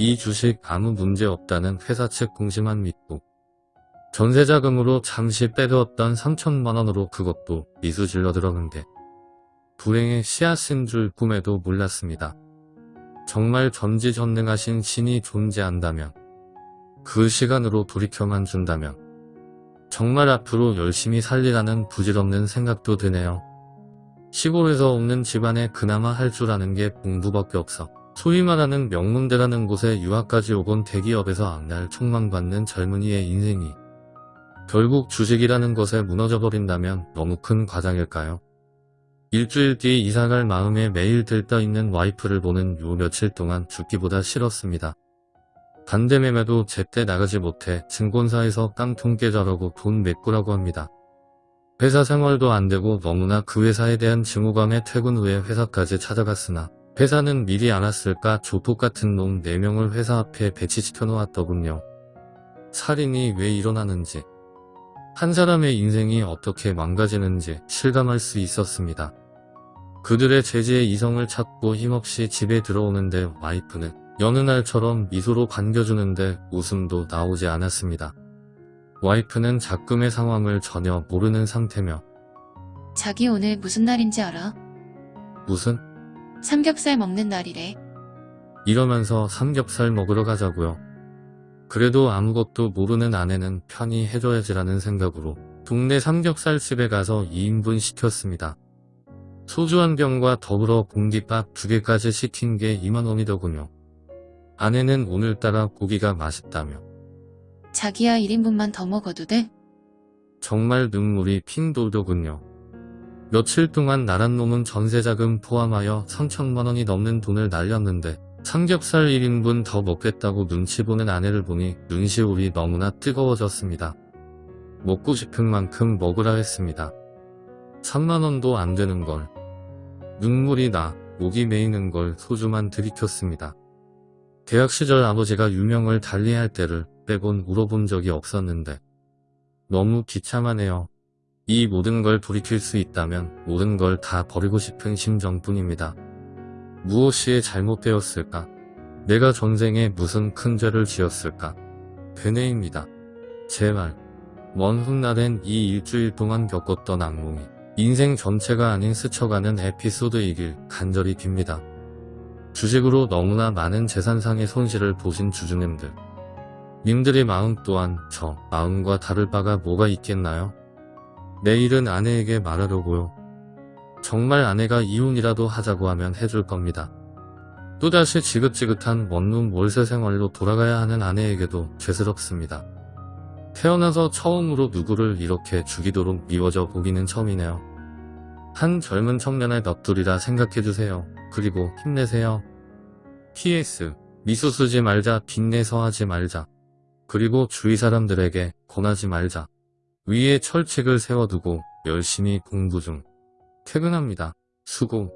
이 주식 아무 문제 없다는 회사 측 공시만 믿고 전세자금으로 잠시 빼두었던 3천만원으로 그것도 미수 질러 들어간 게 불행의 씨앗인 줄 꿈에도 몰랐습니다. 정말 전지전능하신 신이 존재한다면 그 시간으로 돌이켜만 준다면 정말 앞으로 열심히 살리라는 부질없는 생각도 드네요. 시골에서 없는 집안에 그나마 할 줄 아는 게 공부밖에 없어 소위 말하는 명문대라는 곳에 유학까지 오곤 대기업에서 악날 촉망받는 젊은이의 인생이 결국 주식이라는 것에 무너져버린다면 너무 큰 과장일까요? 일주일 뒤 이사갈 마음에 매일 들떠있는 와이프를 보는 요 며칠 동안 죽기보다 싫었습니다. 반대 매매도 제때 나가지 못해 증권사에서 깡통 깨자라고 돈 메꾸라고 합니다. 회사 생활도 안되고 너무나 그 회사에 대한 증오감에 퇴근 후에 회사까지 찾아갔으나 회사는 미리 알았을까 조폭 같은 놈 4명을 회사 앞에 배치시켜 놓았더군요. 살인이 왜 일어나는지 한 사람의 인생이 어떻게 망가지는지 실감할 수 있었습니다. 그들의 제지에 이성을 찾고 힘없이 집에 들어오는데 와이프는 여느 날처럼 미소로 반겨주는데 웃음도 나오지 않았습니다. 와이프는 작금의 상황을 전혀 모르는 상태며 자기 오늘 무슨 날인지 알아? 무슨 삼겹살 먹는 날이래. 이러면서 삼겹살 먹으러 가자고요. 그래도 아무것도 모르는 아내는 편히 해줘야지라는 생각으로 동네 삼겹살집에 가서 2인분 시켰습니다. 소주 한 병과 더불어 공깃밥 두 개까지 시킨 게 2만원이더군요. 아내는 오늘따라 고기가 맛있다며 자기야 1인분만 더 먹어도 돼? 정말 눈물이 핑 돌더군요. 며칠 동안 나란 놈은 전세자금 포함하여 3천만원이 넘는 돈을 날렸는데 삼겹살 1인분 더 먹겠다고 눈치 보는 아내를 보니 눈시울이 너무나 뜨거워졌습니다. 먹고 싶은 만큼 먹으라 했습니다. 3만원도 안 되는 걸. 눈물이 나 목이 메이는 걸 소주만 들이켰습니다. 대학 시절 아버지가 유명을 달리할 때를 빼곤 울어본 적이 없었는데 너무 비참하네요. 이 모든 걸 돌이킬 수 있다면 모든 걸 다 버리고 싶은 심정뿐입니다. 무엇이 잘못되었을까? 내가 전생에 무슨 큰 죄를 지었을까? 되뇌입니다. 제발 먼 훗날엔 이 일주일 동안 겪었던 악몽이 인생 전체가 아닌 스쳐가는 에피소드이길 간절히 빕니다. 주식으로 너무나 많은 재산상의 손실을 보신 주주님들 님들의 마음 또한 저 마음과 다를 바가 뭐가 있겠나요? 내일은 아내에게 말하려고요. 정말 아내가 이혼이라도 하자고 하면 해줄 겁니다. 또다시 지긋지긋한 원룸 월세 생활로 돌아가야 하는 아내에게도 죄스럽습니다. 태어나서 처음으로 누구를 이렇게 죽이도록 미워져 보기는 처음이네요. 한 젊은 청년의 넋두리라 생각해주세요. 그리고 힘내세요. PS 미소 쓰지 말자 빚내서 하지 말자. 그리고 주위 사람들에게 권하지 말자. 위에 철칙을 세워두고 열심히 공부 중. 퇴근합니다. 수고.